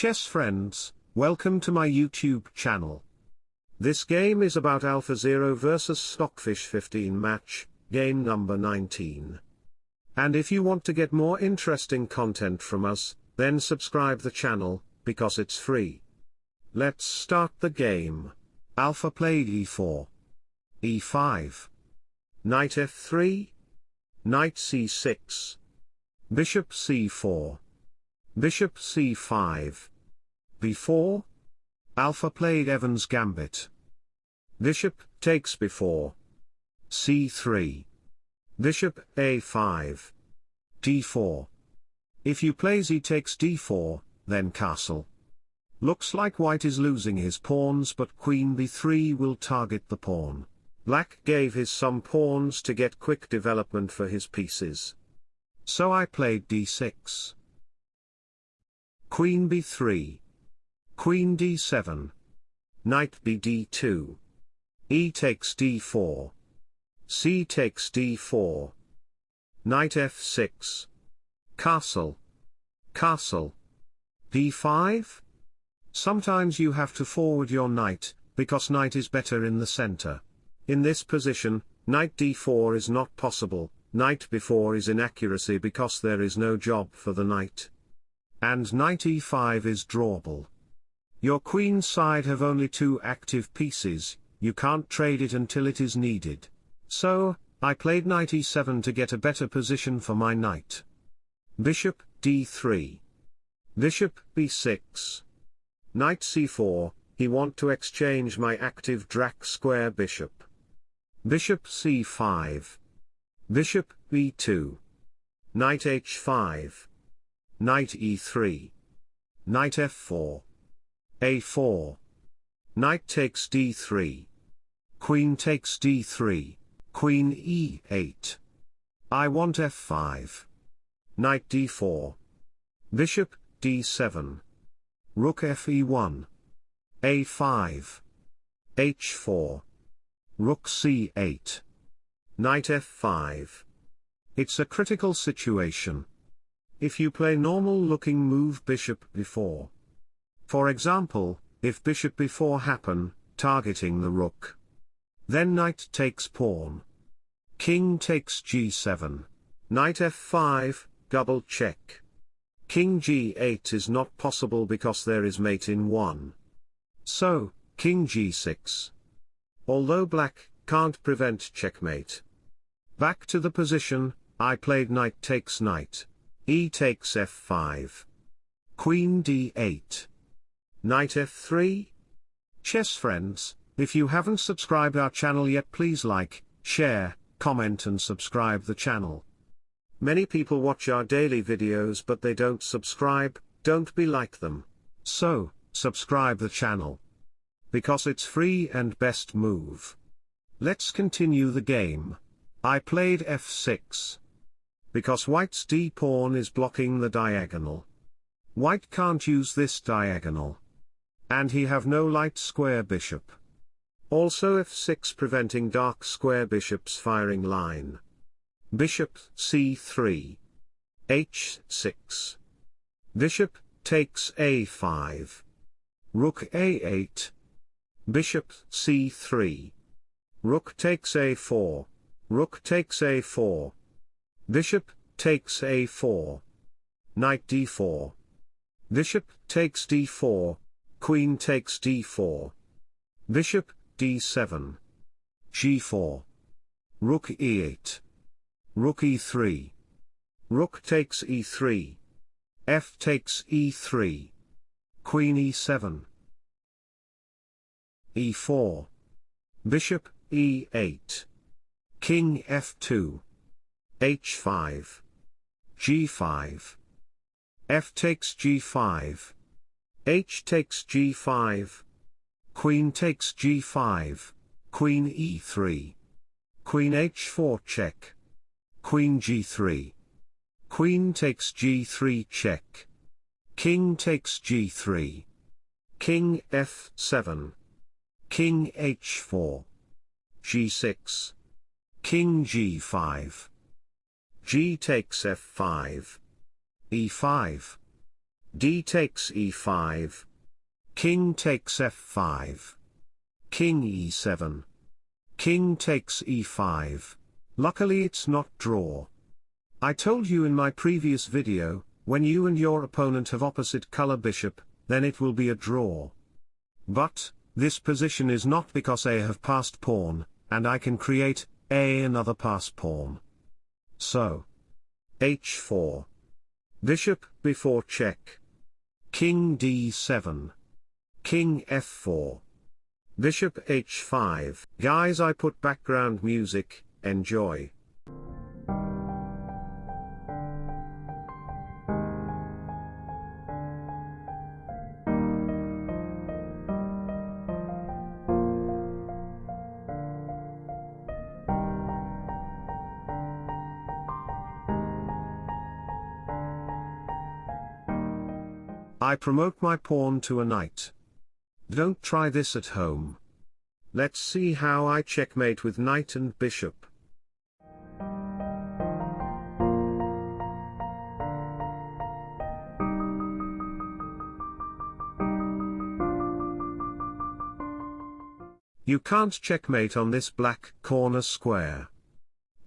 Chess friends, welcome to my YouTube channel. This game is about AlphaZero vs Stockfish 15 match, game number 19. And if you want to get more interesting content from us, then subscribe the channel, because it's free. Let's start the game. Alpha played e4. e5. Knight f3. Knight c6. Bishop c4. Bishop c5. B4. Alpha played Evans gambit. Bishop takes b4. c3. Bishop a5. d4. If you play z takes d4, then castle. Looks like white is losing his pawns but queen b3 will target the pawn. Black gave his some pawns to get quick development for his pieces. So I played d6. Queen b3. Queen d7. Knight bd2. e takes d4. c takes d4. Knight f6. Castle. Castle. d5? Sometimes you have to forward your knight, because knight is better in the center. In this position, knight d4 is not possible, knight b4 is inaccuracy because there is no job for the knight. And knight e5 is drawable. Your queen side have only two active pieces, you can't trade it until it is needed. So, I played knight e7 to get a better position for my knight. Bishop, d3. Bishop, b6. Knight c4, he want to exchange my active dark square bishop. Bishop c5. Bishop b2. Knight h5. Knight e3. Knight f4. A4. Knight takes d3. Queen takes d3. Queen e8. I want f5. Knight d4. Bishop d7. Rook fe1. a5. h4. Rook c8. Knight f5. It's a critical situation. If you play normal looking move bishop b4. For example, if bishop b4 happen, targeting the rook. Then knight takes pawn. King takes g7. Knight f5, double check. King g8 is not possible because there is mate in 1. So, king g6. Although black can't prevent checkmate. Back to the position, I played knight takes knight. e takes f5. Queen d8. Knight f3. Chess friends, if you haven't subscribed our channel yet please like, share, comment and subscribe the channel. Many people watch our daily videos but they don't subscribe, don't be like them. So, subscribe the channel. Because it's free and best move. Let's continue the game. I played f6. Because white's d-pawn is blocking the diagonal. White can't use this diagonal. And he have no light square bishop. Also f6 preventing dark square bishop's firing line. Bishop c3. h6. Bishop takes a5. Rook a8. Bishop c3. Rook takes a4. Rook takes a4. Bishop takes a4. Knight d4. Bishop takes d4. Queen takes d4. Bishop d7. g4. Rook e8. Rook e3. Rook takes e3. F takes e3. Queen e7. e4. Bishop e8. King f2. h5. g5. f takes g5. H takes g5. Queen takes g5. Queen e3. Queen h4 check. Queen g3. Queen takes g3 check. King takes g3. King f7. King h4. g6. King g5. g takes f5. e5. D takes e5. King takes f5. King e7. King takes e5. Luckily it's not draw. I told you in my previous video, when you and your opponent have opposite color bishop, then it will be a draw. But, this position is not because A have passed pawn, and I can create, A another pass pawn. So. h4. Bishop, b4 check. King d7. King f4. Bishop h5. Guys I put background music, enjoy. I promote my pawn to a knight. Don't try this at home. Let's see how I checkmate with knight and bishop. You can't checkmate on this black corner square.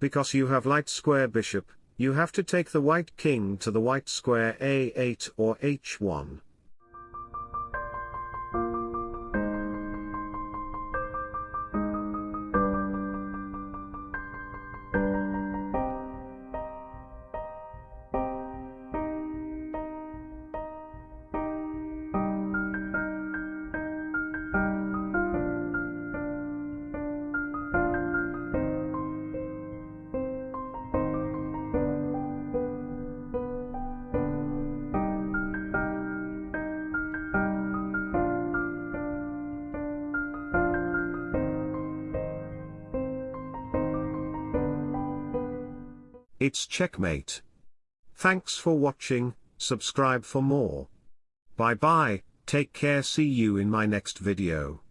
Because you have light square bishop, you have to take the white king to the white square a8 or h1. It's checkmate. Thanks for watching, subscribe for more. Bye bye, take care see you in my next video.